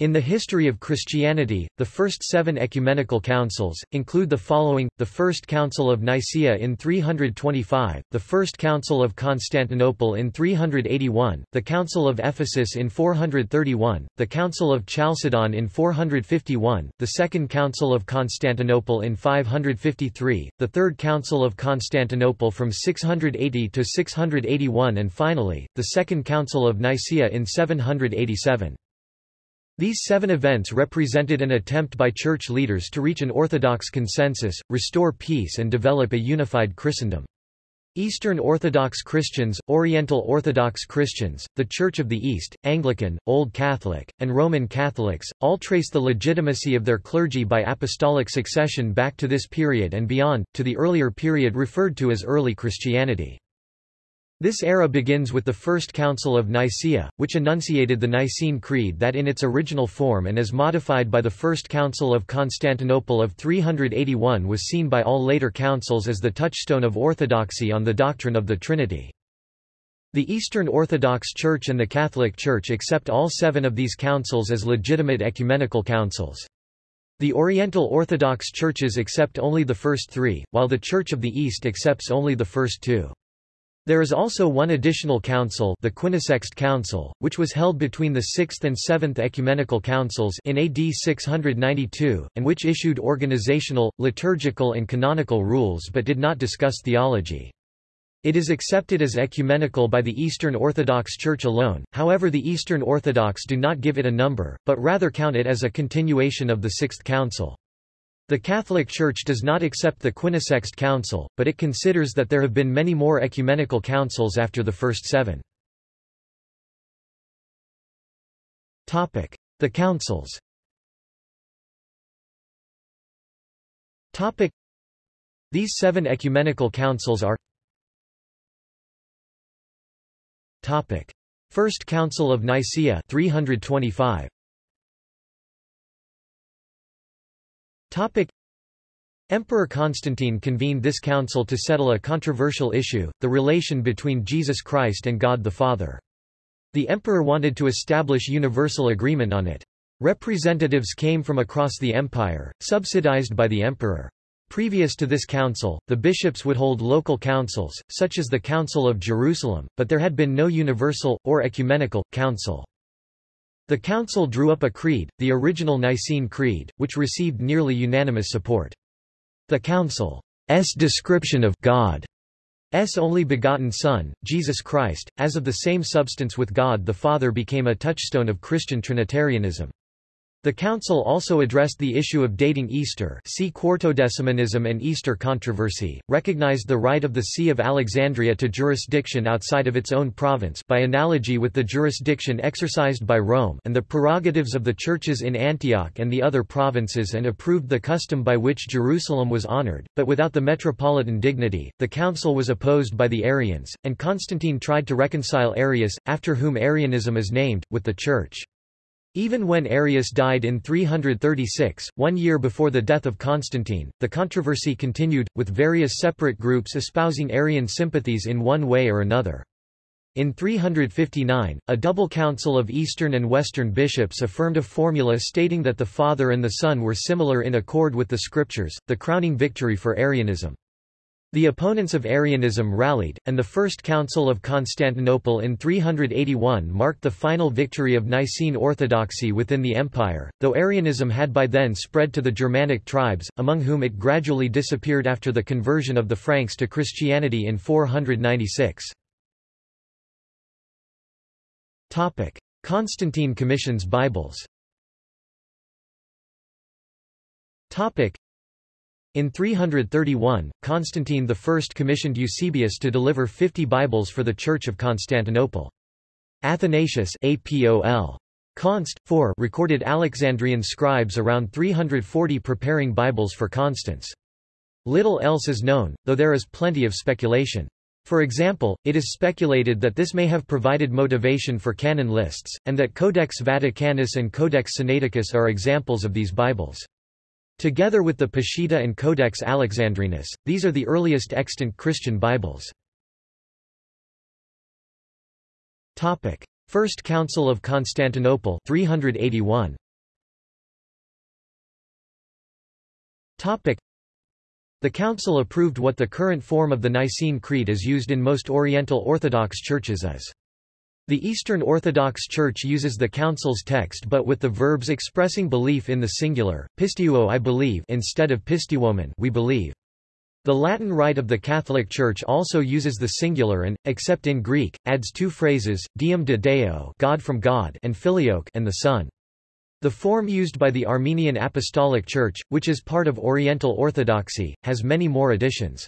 In the history of Christianity, the first seven ecumenical councils, include the following, the First Council of Nicaea in 325, the First Council of Constantinople in 381, the Council of Ephesus in 431, the Council of Chalcedon in 451, the Second Council of Constantinople in 553, the Third Council of Constantinople from 680 to 681 and finally, the Second Council of Nicaea in 787. These seven events represented an attempt by church leaders to reach an orthodox consensus, restore peace and develop a unified Christendom. Eastern Orthodox Christians, Oriental Orthodox Christians, the Church of the East, Anglican, Old Catholic, and Roman Catholics, all trace the legitimacy of their clergy by apostolic succession back to this period and beyond, to the earlier period referred to as early Christianity. This era begins with the First Council of Nicaea, which enunciated the Nicene Creed that in its original form and as modified by the First Council of Constantinople of 381 was seen by all later councils as the touchstone of orthodoxy on the doctrine of the Trinity. The Eastern Orthodox Church and the Catholic Church accept all seven of these councils as legitimate ecumenical councils. The Oriental Orthodox churches accept only the first three, while the Church of the East accepts only the first two. There is also one additional council the Quinisext Council, which was held between the 6th and 7th ecumenical councils in AD 692, and which issued organizational, liturgical and canonical rules but did not discuss theology. It is accepted as ecumenical by the Eastern Orthodox Church alone, however the Eastern Orthodox do not give it a number, but rather count it as a continuation of the Sixth Council. The Catholic Church does not accept the Quinisext Council, but it considers that there have been many more ecumenical councils after the first seven. The councils. These seven ecumenical councils are First Council of Nicaea 325 Emperor Constantine convened this council to settle a controversial issue, the relation between Jesus Christ and God the Father. The emperor wanted to establish universal agreement on it. Representatives came from across the empire, subsidized by the emperor. Previous to this council, the bishops would hold local councils, such as the Council of Jerusalem, but there had been no universal, or ecumenical, council. The council drew up a creed, the original Nicene Creed, which received nearly unanimous support. The council's description of God's only begotten Son, Jesus Christ, as of the same substance with God the Father became a touchstone of Christian Trinitarianism. The Council also addressed the issue of dating Easter see Quartodecimanism and Easter controversy, recognized the right of the See of Alexandria to jurisdiction outside of its own province by analogy with the jurisdiction exercised by Rome and the prerogatives of the churches in Antioch and the other provinces and approved the custom by which Jerusalem was honored, but without the metropolitan dignity. The council was opposed by the Arians, and Constantine tried to reconcile Arius, after whom Arianism is named, with the Church. Even when Arius died in 336, one year before the death of Constantine, the controversy continued, with various separate groups espousing Arian sympathies in one way or another. In 359, a double council of Eastern and Western bishops affirmed a formula stating that the Father and the Son were similar in accord with the Scriptures, the crowning victory for Arianism. The opponents of Arianism rallied, and the First Council of Constantinople in 381 marked the final victory of Nicene orthodoxy within the empire, though Arianism had by then spread to the Germanic tribes, among whom it gradually disappeared after the conversion of the Franks to Christianity in 496. Constantine commissions Bibles in 331, Constantine I commissioned Eusebius to deliver 50 Bibles for the Church of Constantinople. Athanasius APOL. Const. 4 recorded Alexandrian scribes around 340 preparing Bibles for Constans. Little else is known, though there is plenty of speculation. For example, it is speculated that this may have provided motivation for canon lists, and that Codex Vaticanus and Codex Sinaiticus are examples of these Bibles. Together with the Peshitta and Codex Alexandrinus, these are the earliest extant Christian Bibles. First Council of Constantinople 381. The council approved what the current form of the Nicene Creed is used in most Oriental Orthodox churches as the Eastern Orthodox Church uses the Council's text but with the verbs expressing belief in the singular, pisteuo I believe instead of pisteuomen we believe. The Latin Rite of the Catholic Church also uses the singular and, except in Greek, adds two phrases, Deum de Deo God from God and Filioque and the Son. The form used by the Armenian Apostolic Church, which is part of Oriental Orthodoxy, has many more additions.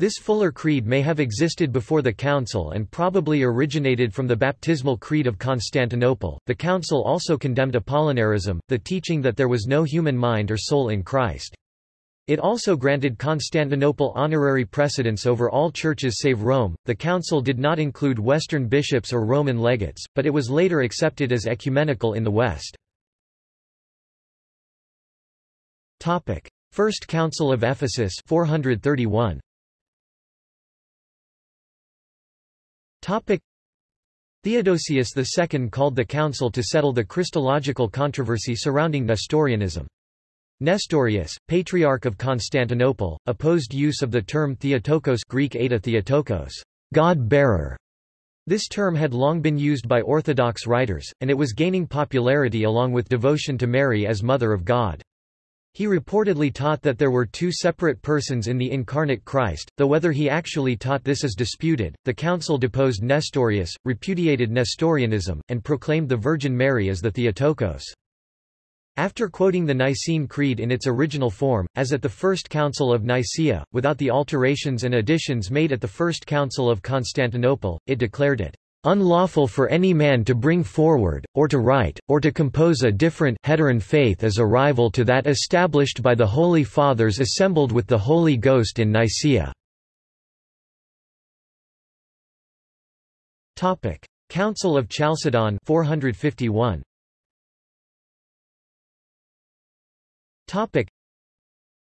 This fuller creed may have existed before the Council and probably originated from the baptismal creed of Constantinople. The Council also condemned Apollinarism, the teaching that there was no human mind or soul in Christ. It also granted Constantinople honorary precedence over all churches save Rome. The council did not include Western bishops or Roman legates, but it was later accepted as ecumenical in the West. Topic: First Council of Ephesus 431. Topic: Theodosius II called the council to settle the Christological controversy surrounding Nestorianism. Nestorius, Patriarch of Constantinople, opposed use of the term Theotokos Greek Eta Theotokos, God-bearer. This term had long been used by Orthodox writers, and it was gaining popularity along with devotion to Mary as Mother of God. He reportedly taught that there were two separate persons in the incarnate Christ, though whether he actually taught this is disputed. The council deposed Nestorius, repudiated Nestorianism, and proclaimed the Virgin Mary as the Theotokos. After quoting the Nicene Creed in its original form, as at the First Council of Nicaea, without the alterations and additions made at the First Council of Constantinople, it declared it unlawful for any man to bring forward, or to write, or to compose a different heteron faith as a rival to that established by the Holy Fathers assembled with the Holy Ghost in Nicaea. Council of Chalcedon 451.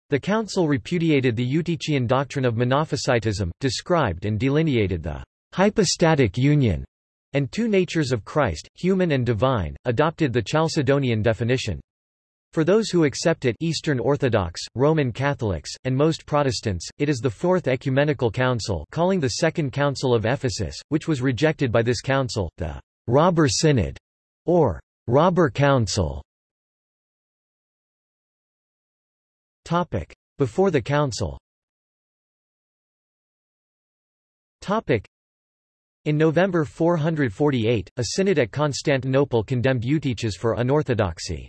The council repudiated the Eutychian doctrine of Monophysitism, described and delineated the hypostatic union and two natures of Christ, human and divine, adopted the Chalcedonian definition. For those who accept it Eastern Orthodox, Roman Catholics, and most Protestants, it is the Fourth Ecumenical Council calling the Second Council of Ephesus, which was rejected by this council, the Robber Synod, or Robber Council. Before the council in November 448, a synod at Constantinople condemned Eutyches for unorthodoxy.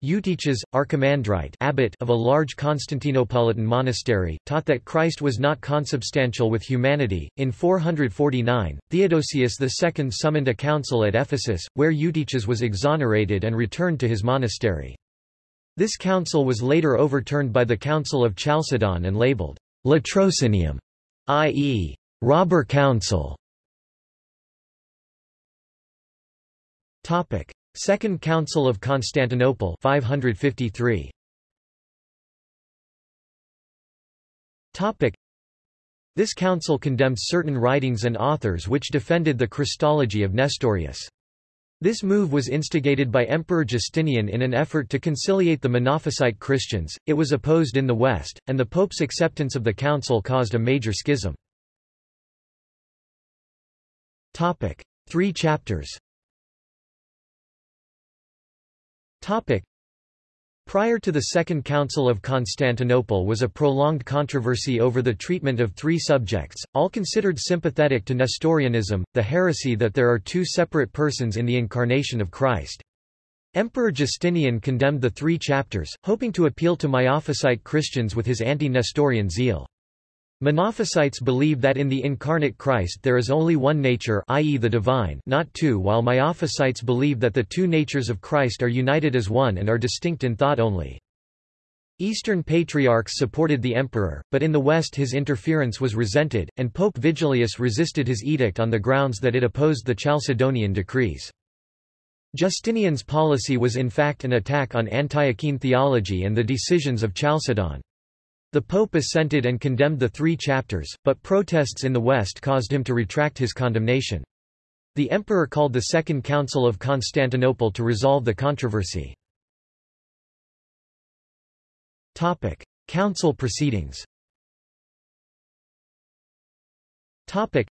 Eutyches, archimandrite abbot of a large Constantinopolitan monastery, taught that Christ was not consubstantial with humanity. In 449, Theodosius II summoned a council at Ephesus, where Eutyches was exonerated and returned to his monastery. This council was later overturned by the Council of Chalcedon and labeled Latrocinium, i.e., robber council. Topic: Second Council of Constantinople 553. Topic: This council condemned certain writings and authors which defended the Christology of Nestorius. This move was instigated by Emperor Justinian in an effort to conciliate the Monophysite Christians, it was opposed in the West, and the Pope's acceptance of the council caused a major schism. Three chapters Prior to the Second Council of Constantinople was a prolonged controversy over the treatment of three subjects, all considered sympathetic to Nestorianism, the heresy that there are two separate persons in the incarnation of Christ. Emperor Justinian condemned the three chapters, hoping to appeal to Miaphysite Christians with his anti-Nestorian zeal. Monophysites believe that in the incarnate Christ there is only one nature i.e. the divine not two while Miaphysites believe that the two natures of Christ are united as one and are distinct in thought only. Eastern patriarchs supported the emperor, but in the West his interference was resented, and Pope Vigilius resisted his edict on the grounds that it opposed the Chalcedonian decrees. Justinian's policy was in fact an attack on Antiochene theology and the decisions of Chalcedon. The Pope assented and condemned the three chapters, but protests in the West caused him to retract his condemnation. The emperor called the Second Council of Constantinople to resolve the controversy. Topic: Council proceedings. Topic: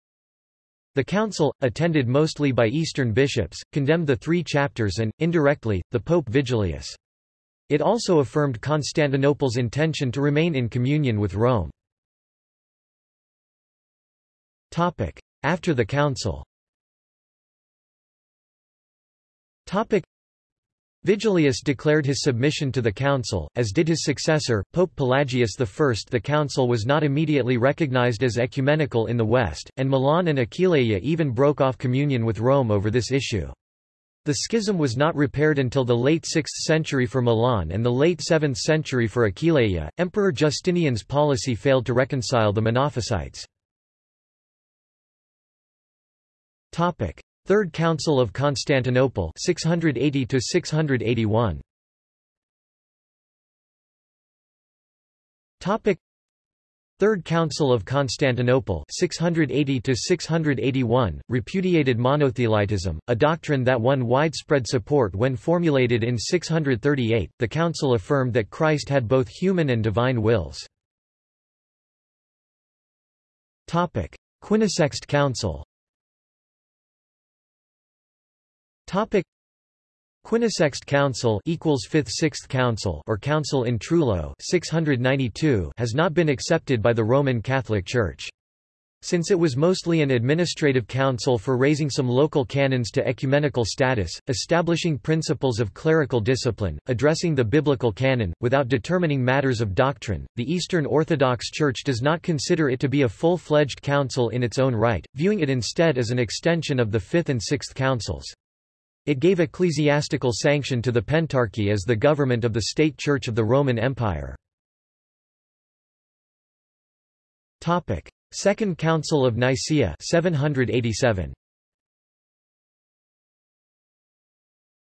The council, attended mostly by Eastern bishops, condemned the three chapters and, indirectly, the Pope Vigilius. It also affirmed Constantinople's intention to remain in communion with Rome. After the council. Vigilius declared his submission to the council, as did his successor, Pope Pelagius I. The council was not immediately recognized as ecumenical in the West, and Milan and Aquileia even broke off communion with Rome over this issue. The schism was not repaired until the late 6th century for Milan and the late 7th century for Aquileia. Emperor Justinian's policy failed to reconcile the Monophysites. Topic: Third Council of Constantinople 680 to 681 Topic Third Council of Constantinople 680-681, repudiated monothelitism a doctrine that won widespread support when formulated in 638 the council affirmed that Christ had both human and divine wills. Topic. Quinisext Council Quinisext Council equals 5th 6th Council or Council in Trullo 692 has not been accepted by the Roman Catholic Church. Since it was mostly an administrative council for raising some local canons to ecumenical status, establishing principles of clerical discipline, addressing the biblical canon, without determining matters of doctrine, the Eastern Orthodox Church does not consider it to be a full-fledged council in its own right, viewing it instead as an extension of the Fifth and Sixth Councils. It gave ecclesiastical sanction to the Pentarchy as the government of the state church of the Roman Empire. Topic: Second Council of Nicaea 787.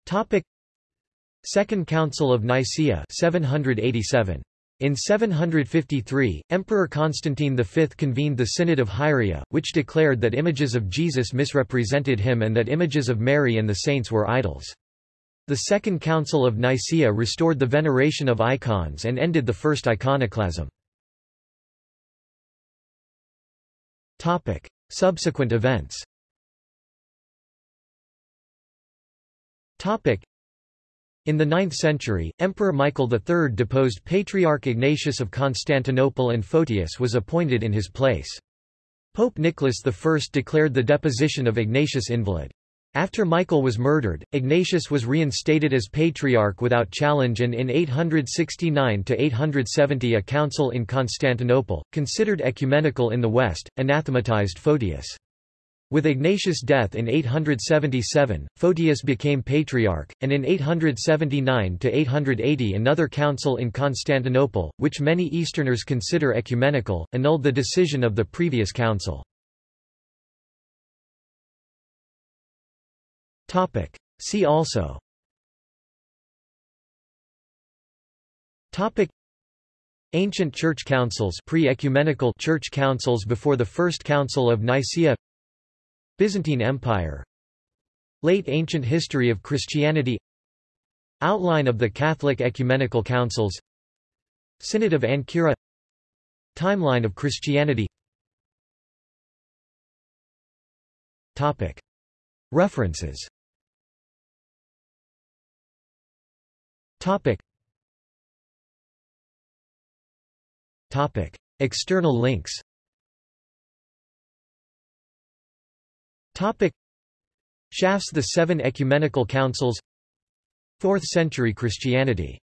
Topic: Second Council of Nicaea 787. In 753, Emperor Constantine V convened the Synod of Hieria, which declared that images of Jesus misrepresented him and that images of Mary and the saints were idols. The Second Council of Nicaea restored the veneration of icons and ended the first iconoclasm. Topic. Subsequent events Topic. In the 9th century, Emperor Michael III deposed Patriarch Ignatius of Constantinople and Photius was appointed in his place. Pope Nicholas I declared the deposition of Ignatius invalid. After Michael was murdered, Ignatius was reinstated as patriarch without challenge and in 869–870 a council in Constantinople, considered ecumenical in the West, anathematized Photius. With Ignatius' death in 877, Photius became patriarch, and in 879–880 another council in Constantinople, which many Easterners consider ecumenical, annulled the decision of the previous council. See also. Ancient Church Councils pre-ecumenical Church Councils before the First Council of Nicaea Byzantine Empire. Late Ancient History of Christianity. Outline of the Catholic Ecumenical Councils. Synod of Ancyra. Timeline of Christianity. Topic. References. Topic. Topic. External links Topic. Schaff's The Seven Ecumenical Councils. 4th century Christianity